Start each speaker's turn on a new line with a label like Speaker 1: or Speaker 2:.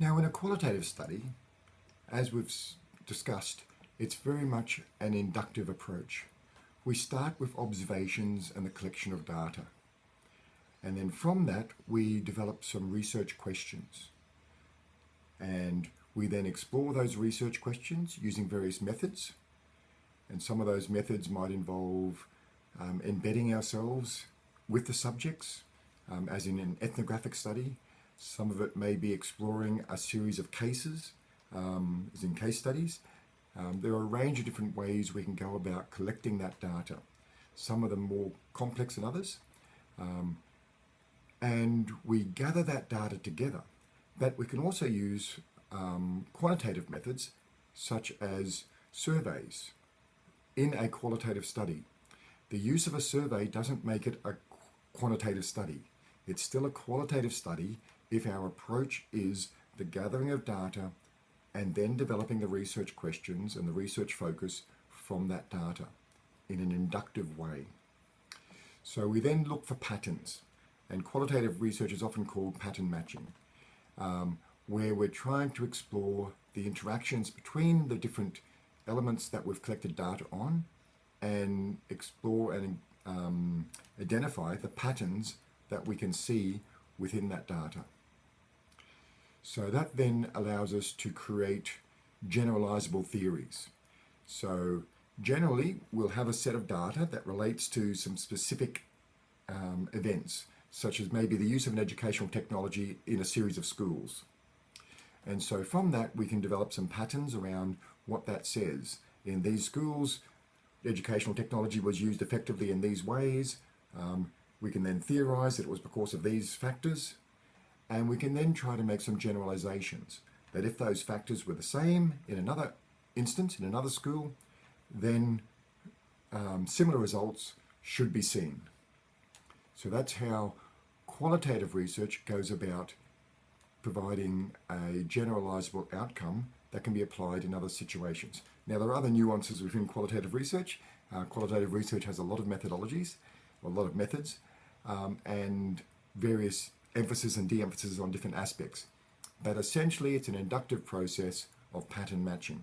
Speaker 1: Now in a qualitative study, as we've discussed, it's very much an inductive approach. We start with observations and the collection of data. And then from that, we develop some research questions. And we then explore those research questions using various methods. And some of those methods might involve um, embedding ourselves with the subjects, um, as in an ethnographic study. Some of it may be exploring a series of cases, um, as in case studies. Um, there are a range of different ways we can go about collecting that data. Some of them more complex than others. Um, and we gather that data together. But we can also use um, quantitative methods such as surveys in a qualitative study. The use of a survey doesn't make it a quantitative study. It's still a qualitative study if our approach is the gathering of data and then developing the research questions and the research focus from that data in an inductive way. So we then look for patterns and qualitative research is often called pattern matching, um, where we're trying to explore the interactions between the different elements that we've collected data on and explore and um, identify the patterns that we can see within that data. So that then allows us to create generalizable theories. So generally, we'll have a set of data that relates to some specific um, events such as maybe the use of an educational technology in a series of schools. And so from that, we can develop some patterns around what that says. In these schools, educational technology was used effectively in these ways. Um, we can then theorize that it was because of these factors. And we can then try to make some generalizations that if those factors were the same in another instance, in another school, then um, similar results should be seen. So that's how qualitative research goes about providing a generalizable outcome that can be applied in other situations. Now there are other nuances within qualitative research. Uh, qualitative research has a lot of methodologies, a lot of methods, um, and various emphasis and de-emphasis on different aspects. But essentially it's an inductive process of pattern matching.